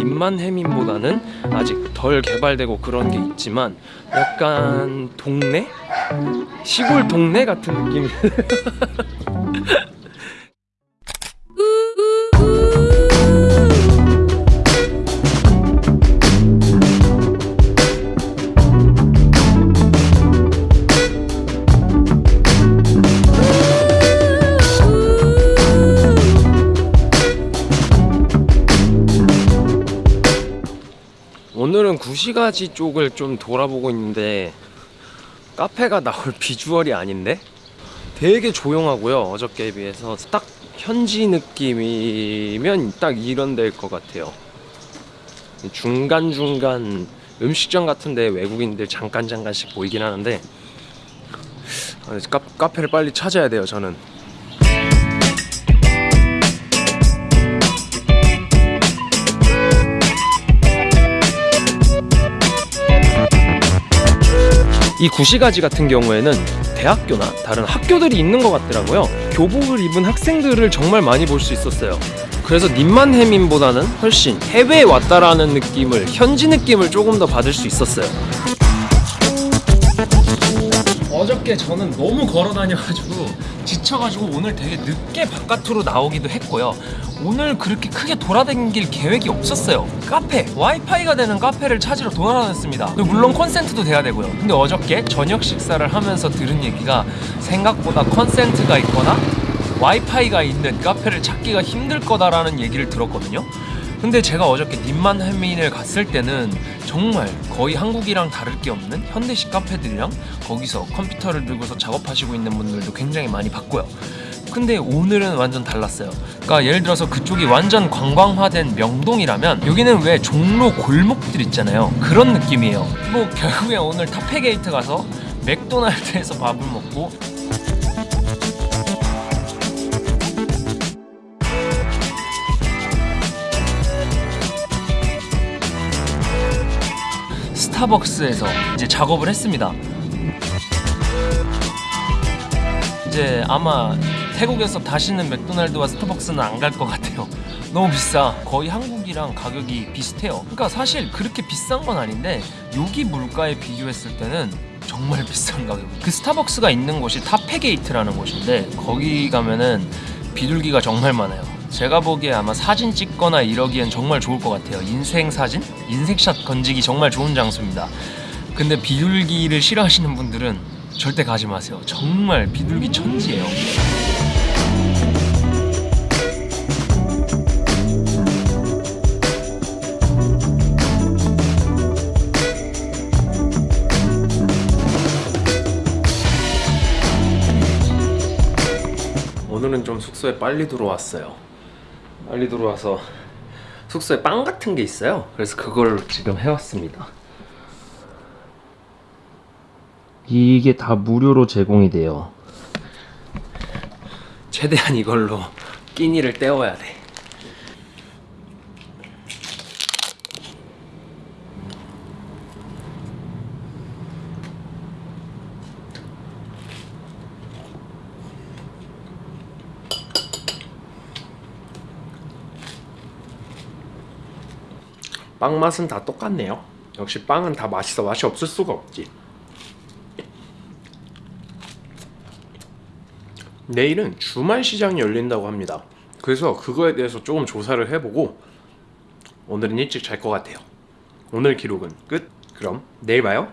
님만 해민보다는 아직 덜 개발되고 그런 게 있지만 약간 동네? 시골 동네 같은 느낌 구시가지 쪽을 좀 돌아보고 있는데 카페가 나올 비주얼이 아닌데? 되게 조용하고요 어저께에 비해서. 딱 현지 느낌이면 딱 이런 데일 것 같아요. 중간중간 음식점 같은데 외국인들 잠깐 잠깐씩 보이긴 하는데 아, 카, 카페를 빨리 찾아야 돼요 저는 이 구시가지 같은 경우에는 대학교나 다른 학교들이 있는 것 같더라고요. 교복을 입은 학생들을 정말 많이 볼 수 있었어요. 그래서 님만 해민보다는 훨씬 해외에 왔다라는 느낌을 현지 느낌을 조금 더 받을 수 있었어요 어저께 저는 너무 걸어 다녀가지고 지쳐가지고 오늘 되게 늦게 바깥으로 나오기도 했고요. 오늘 그렇게 크게 돌아다닐 계획이 없었어요. 카페, 와이파이가 되는 카페를 찾으러 돌아다녔습니다. 물론 컨센트도 돼야 되고요. 근데 어저께 저녁 식사를 하면서 들은 얘기가 생각보다 콘센트가 있거나 와이파이가 있는 카페를 찾기가 힘들 거다라는 얘기를 들었거든요 근데 제가 어저께 님만해민을 갔을 때는 정말 거의 한국이랑 다를 게 없는 현대식 카페들이랑 거기서 컴퓨터를 들고서 작업하시고 있는 분들도 굉장히 많이 봤고요. 근데 오늘은 완전 달랐어요. 그러니까 예를 들어서 그쪽이 완전 관광화된 명동이라면 여기는 왜 종로 골목들 있잖아요. 그런 느낌이에요. 뭐 결국에 오늘 타페게이트 가서 맥도날드에서 밥을 먹고 스타벅스에서 이제 작업을 했습니다. 이제 아마 태국에서 다시는 맥도날드와 스타벅스는 안 갈 것 같아요. 너무 비싸. 거의 한국이랑 가격이 비슷해요. 그러니까 사실 그렇게 비싼 건 아닌데 여기 물가에 비교했을 때는 정말 비싼 가격. 그 스타벅스가 있는 곳이 타페게이트라는 곳인데 거기 가면은 비둘기가 정말 많아요. 제가 보기에 아마 사진 찍거나 이러기엔 정말 좋을 것 같아요. 인생 사진? 인생샷 건지기 정말 좋은 장소입니다. 근데 비둘기를 싫어하시는 분들은 절대 가지 마세요. 정말 비둘기 천지예요. 오늘은 좀 숙소에 빨리 들어왔어요. 빨리 들어와서 숙소에 빵 같은 게 있어요. 그래서 그걸 지금 해왔습니다. 이게 다 무료로 제공이 돼요. 최대한 이걸로 끼니를 때워야 돼. 빵 맛은 다 똑같네요. 역시 빵은 다 맛있어 맛이 없을 수가 없지. 내일은 주말 시장이 열린다고 합니다. 그래서 그거에 대해서 조금 조사를 해보고 오늘은 일찍 잘 것 같아요. 오늘 기록은 끝. 그럼 내일 봐요.